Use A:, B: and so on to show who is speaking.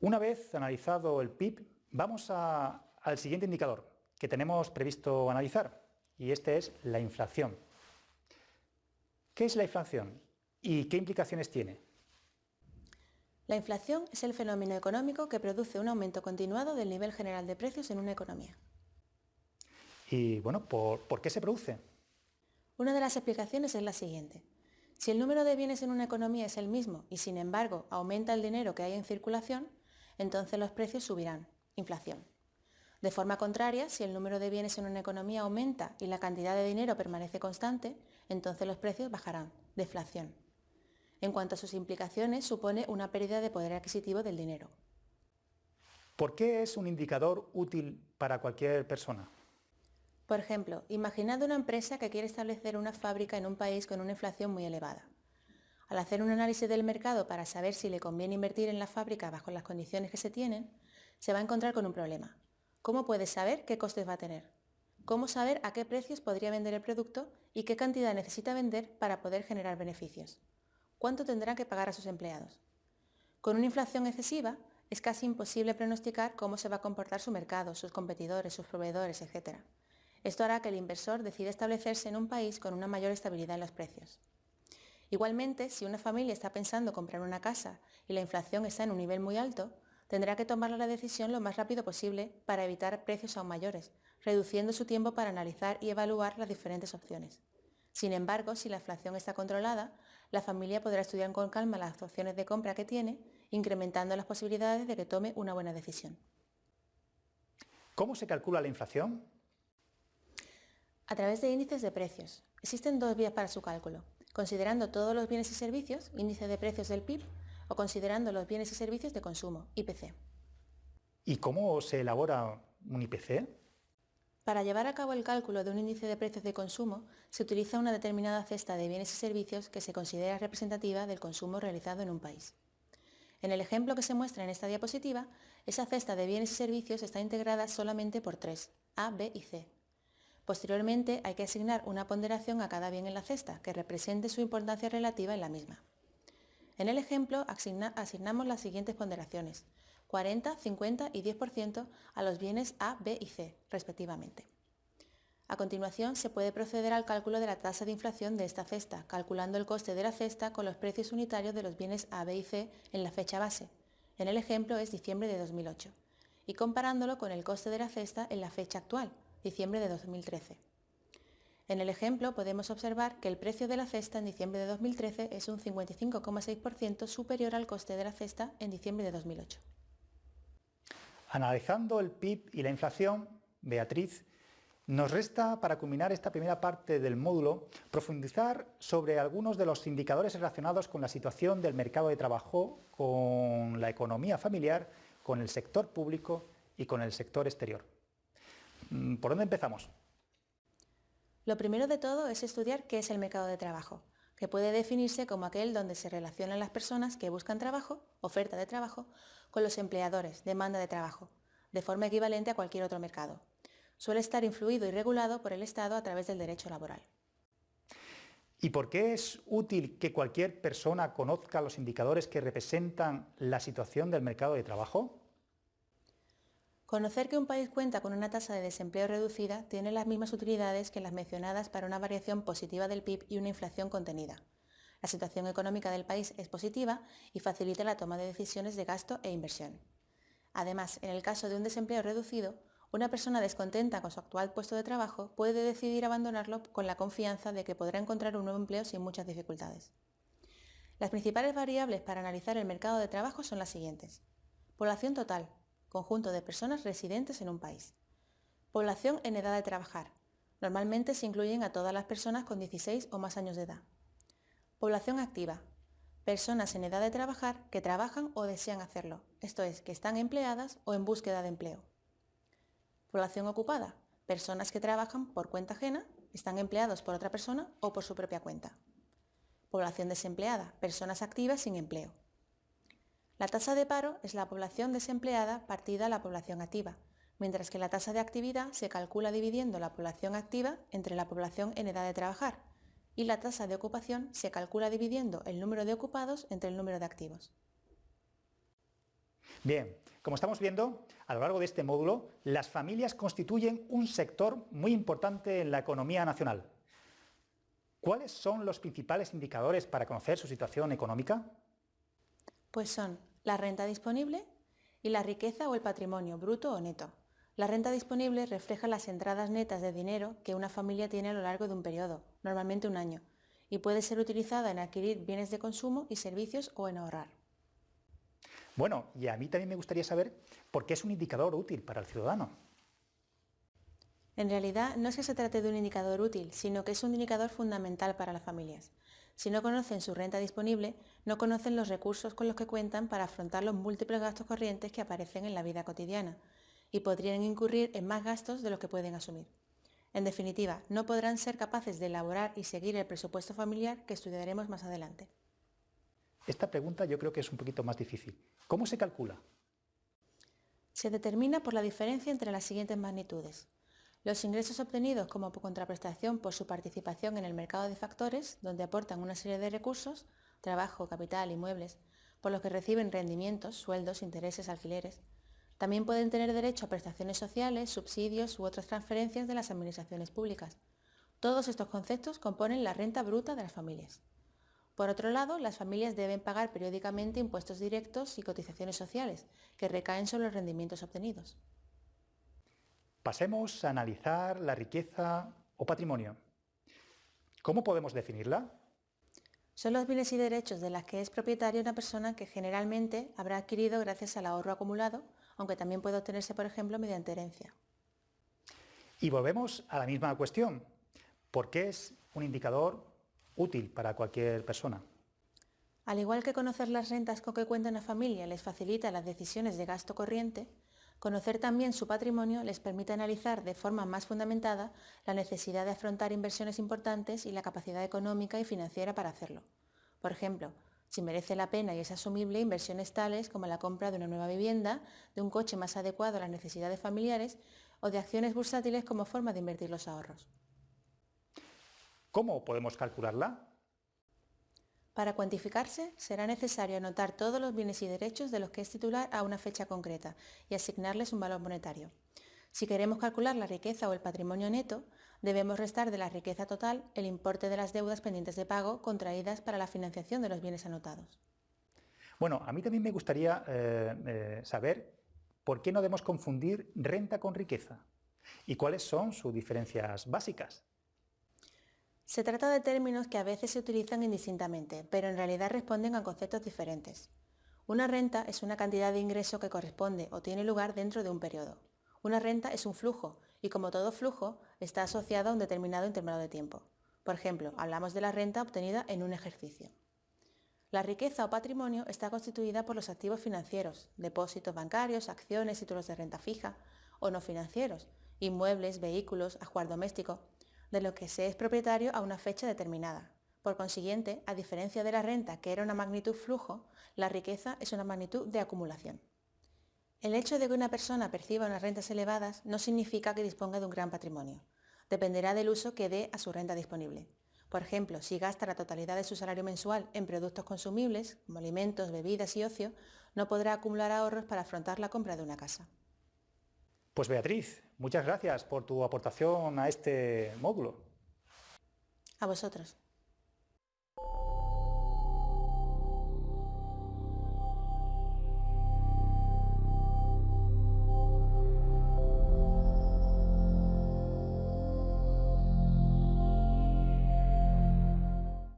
A: Una vez analizado el PIB, vamos al siguiente indicador que tenemos previsto analizar, y este es la inflación. ¿Qué es la inflación y qué implicaciones tiene?
B: La inflación es el fenómeno económico que produce un aumento continuado del nivel general de precios en una economía.
A: Y bueno, ¿por, ¿por qué se produce?
B: Una de las explicaciones es la siguiente. Si el número de bienes en una economía es el mismo y sin embargo aumenta el dinero que hay en circulación, entonces los precios subirán, inflación. De forma contraria, si el número de bienes en una economía aumenta y la cantidad de dinero permanece constante, entonces los precios bajarán, deflación. En cuanto a sus implicaciones, supone una pérdida de poder adquisitivo del dinero.
A: ¿Por qué es un indicador útil para cualquier persona?
B: Por ejemplo, imaginad una empresa que quiere establecer una fábrica en un país con una inflación muy elevada. Al hacer un análisis del mercado para saber si le conviene invertir en la fábrica bajo las condiciones que se tienen, se va a encontrar con un problema. ¿Cómo puede saber qué costes va a tener? ¿Cómo saber a qué precios podría vender el producto y qué cantidad necesita vender para poder generar beneficios? ¿Cuánto tendrá que pagar a sus empleados? Con una inflación excesiva, es casi imposible pronosticar cómo se va a comportar su mercado, sus competidores, sus proveedores, etc. Esto hará que el inversor decida establecerse en un país con una mayor estabilidad en los precios. Igualmente, si una familia está pensando comprar una casa y la inflación está en un nivel muy alto, tendrá que tomar la decisión lo más rápido posible para evitar precios aún mayores, reduciendo su tiempo para analizar y evaluar las diferentes opciones. Sin embargo, si la inflación está controlada, la familia podrá estudiar con calma las opciones de compra que tiene, incrementando las posibilidades de que tome una buena decisión.
A: ¿Cómo se calcula la inflación?
B: A través de índices de precios. Existen dos vías para su cálculo considerando todos los bienes y servicios, índice de precios del PIB, o considerando los bienes y servicios de consumo, IPC.
A: ¿Y cómo se elabora un IPC?
B: Para llevar a cabo el cálculo de un índice de precios de consumo, se utiliza una determinada cesta de bienes y servicios que se considera representativa del consumo realizado en un país. En el ejemplo que se muestra en esta diapositiva, esa cesta de bienes y servicios está integrada solamente por tres, A, B y C, Posteriormente hay que asignar una ponderación a cada bien en la cesta que represente su importancia relativa en la misma. En el ejemplo asignamos las siguientes ponderaciones, 40, 50 y 10% a los bienes A, B y C, respectivamente. A continuación se puede proceder al cálculo de la tasa de inflación de esta cesta, calculando el coste de la cesta con los precios unitarios de los bienes A, B y C en la fecha base. En el ejemplo es diciembre de 2008. Y comparándolo con el coste de la cesta en la fecha actual, diciembre de 2013. En el ejemplo podemos observar que el precio de la cesta en diciembre de 2013 es un 55,6% superior al coste de la cesta en diciembre de 2008.
A: Analizando el PIB y la inflación, Beatriz, nos resta, para culminar esta primera parte del módulo, profundizar sobre algunos de los indicadores relacionados con la situación del mercado de trabajo, con la economía familiar, con el sector público y con el sector exterior. Mm, ¿Por dónde empezamos?
B: Lo primero de todo es estudiar qué es el mercado de trabajo, que puede definirse como aquel donde se relacionan las personas que buscan trabajo, oferta de trabajo, con los empleadores, demanda de trabajo, de forma equivalente a cualquier otro mercado. Suele estar influido y regulado por el Estado a través del derecho laboral.
A: ¿Y por qué es útil que cualquier persona conozca los indicadores que representan la situación del mercado de trabajo?
B: Conocer que un país cuenta con una tasa de desempleo reducida tiene las mismas utilidades que las mencionadas para una variación positiva del PIB y una inflación contenida. La situación económica del país es positiva y facilita la toma de decisiones de gasto e inversión. Además, en el caso de un desempleo reducido, una persona descontenta con su actual puesto de trabajo puede decidir abandonarlo con la confianza de que podrá encontrar un nuevo empleo sin muchas dificultades. Las principales variables para analizar el mercado de trabajo son las siguientes. Población total, conjunto de personas residentes en un país. Población en edad de trabajar. Normalmente se incluyen a todas las personas con 16 o más años de edad. Población activa. Personas en edad de trabajar que trabajan o desean hacerlo, esto es, que están empleadas o en búsqueda de empleo. Población ocupada. Personas que trabajan por cuenta ajena, están empleados por otra persona o por su propia cuenta. Población desempleada. Personas activas sin empleo. La tasa de paro es la población desempleada partida a la población activa, mientras que la tasa de actividad se calcula dividiendo la población activa entre la población en edad de trabajar, y la tasa de ocupación se calcula dividiendo el número de ocupados entre el número de activos.
A: Bien, como estamos viendo, a lo largo de este módulo, las familias constituyen un sector muy importante en la economía nacional. ¿Cuáles son los principales indicadores para conocer su situación económica?
B: Pues son la renta disponible y la riqueza o el patrimonio, bruto o neto. La renta disponible refleja las entradas netas de dinero que una familia tiene a lo largo de un periodo, normalmente un año, y puede ser utilizada en adquirir bienes de consumo y servicios o en ahorrar.
A: Bueno, y a mí también me gustaría saber por qué es un indicador útil para el ciudadano.
B: En realidad no es que se trate de un indicador útil, sino que es un indicador fundamental para las familias. Si no conocen su renta disponible, no conocen los recursos con los que cuentan para afrontar los múltiples gastos corrientes que aparecen en la vida cotidiana y podrían incurrir en más gastos de los que pueden asumir. En definitiva, no podrán ser capaces de elaborar y seguir el presupuesto familiar que estudiaremos más adelante.
A: Esta pregunta yo creo que es un poquito más difícil. ¿Cómo se calcula?
B: Se determina por la diferencia entre las siguientes magnitudes. Los ingresos obtenidos como contraprestación por su participación en el mercado de factores, donde aportan una serie de recursos, trabajo, capital, inmuebles, por los que reciben rendimientos, sueldos, intereses, alquileres. También pueden tener derecho a prestaciones sociales, subsidios u otras transferencias de las administraciones públicas. Todos estos conceptos componen la renta bruta de las familias. Por otro lado, las familias deben pagar periódicamente impuestos directos y cotizaciones sociales, que recaen sobre los rendimientos obtenidos.
A: Pasemos a analizar la riqueza o patrimonio. ¿Cómo podemos definirla?
B: Son los bienes y derechos de las que es propietaria una persona que generalmente habrá adquirido gracias al ahorro acumulado, aunque también puede obtenerse, por ejemplo, mediante herencia.
A: Y volvemos a la misma cuestión. ¿Por qué es un indicador útil para cualquier persona?
B: Al igual que conocer las rentas con que cuenta una familia les facilita las decisiones de gasto corriente, Conocer también su patrimonio les permite analizar de forma más fundamentada la necesidad de afrontar inversiones importantes y la capacidad económica y financiera para hacerlo. Por ejemplo, si merece la pena y es asumible inversiones tales como la compra de una nueva vivienda, de un coche más adecuado a las necesidades familiares o de acciones bursátiles como forma de invertir los ahorros.
A: ¿Cómo podemos calcularla?
B: Para cuantificarse, será necesario anotar todos los bienes y derechos de los que es titular a una fecha concreta y asignarles un valor monetario. Si queremos calcular la riqueza o el patrimonio neto, debemos restar de la riqueza total el importe de las deudas pendientes de pago contraídas para la financiación de los bienes anotados.
A: Bueno, a mí también me gustaría eh, eh, saber por qué no debemos confundir renta con riqueza y cuáles son sus diferencias básicas.
B: Se trata de términos que a veces se utilizan indistintamente, pero en realidad responden a conceptos diferentes. Una renta es una cantidad de ingreso que corresponde o tiene lugar dentro de un periodo. Una renta es un flujo y como todo flujo está asociado a un determinado intervalo de tiempo. Por ejemplo, hablamos de la renta obtenida en un ejercicio. La riqueza o patrimonio está constituida por los activos financieros, depósitos bancarios, acciones, títulos de renta fija, o no financieros, inmuebles, vehículos, ajuar doméstico, de lo que se es propietario a una fecha determinada. Por consiguiente, a diferencia de la renta, que era una magnitud flujo, la riqueza es una magnitud de acumulación. El hecho de que una persona perciba unas rentas elevadas no significa que disponga de un gran patrimonio. Dependerá del uso que dé a su renta disponible. Por ejemplo, si gasta la totalidad de su salario mensual en productos consumibles, como alimentos, bebidas y ocio, no podrá acumular ahorros para afrontar la compra de una casa.
A: Pues Beatriz, muchas gracias por tu aportación a este módulo.
B: A vosotros.